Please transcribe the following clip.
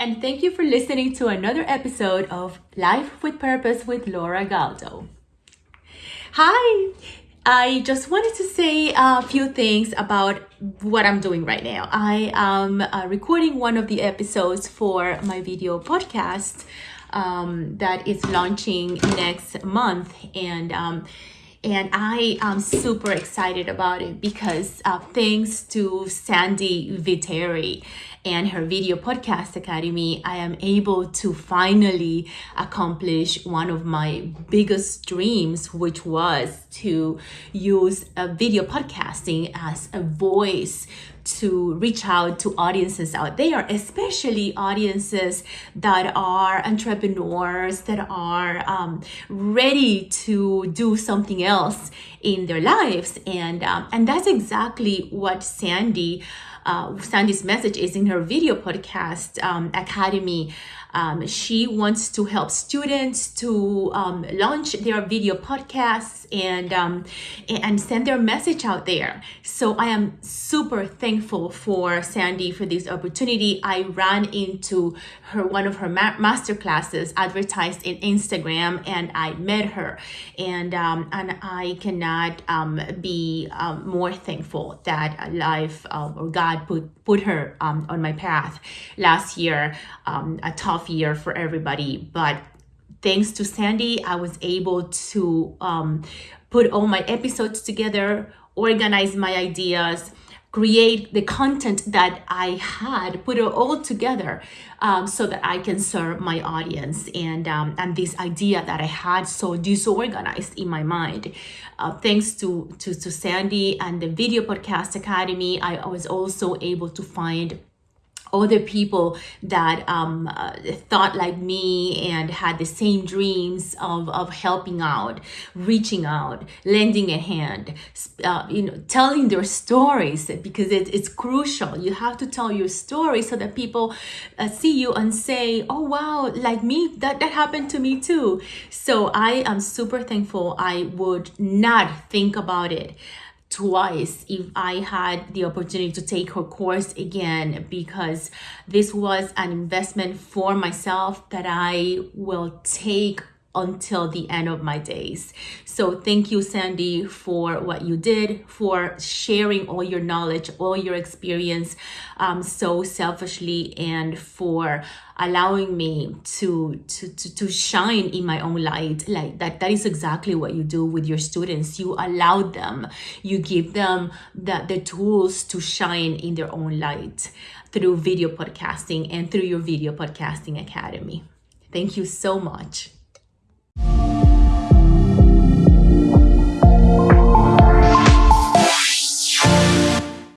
And thank you for listening to another episode of Life with Purpose with Laura Galdo. Hi, I just wanted to say a few things about what I'm doing right now. I am uh, recording one of the episodes for my video podcast um, that is launching next month, and um, and I am super excited about it because uh, thanks to Sandy Viteri and her video podcast academy, I am able to finally accomplish one of my biggest dreams, which was to use a video podcasting as a voice to reach out to audiences out there, especially audiences that are entrepreneurs, that are um, ready to do something else in their lives. And, um, and that's exactly what Sandy uh, Sandy's message is in her video podcast um, academy. Um, she wants to help students to um, launch their video podcasts and um, and send their message out there. So I am super thankful for Sandy for this opportunity. I ran into her one of her ma- master classes advertised in Instagram, and I met her, and um, and I cannot um, be um, more thankful that life or God put put her on my path last year. A tough year for everybody, but thanks to Sandy, I was able to um, put all my episodes together, organize my ideas, create the content that I had, put it all together um, so that I can serve my audience and um, and this idea that I had so disorganized in my mind. Uh, thanks to, to to Sandy and the Video Podcast Academy, I was also able to find other people that um, uh, thought like me and had the same dreams of, of helping out, reaching out, lending a hand, uh, you know, telling their stories because it, it's crucial. You have to tell your story so that people uh, see you and say, oh, wow, like me, that, that happened to me too. So I am super thankful. I would not think about it twice if I had the opportunity to take her course again because this was an investment for myself that I will take until the end of my days. So thank you, Sandy, for what you did, for sharing all your knowledge, all your experience um, so selfishly, and for allowing me to, to, to, to shine in my own light. Like that, that is exactly what you do with your students. You allow them, you give them the, the tools to shine in their own light through video podcasting and through your video podcasting academy. Thank you so much.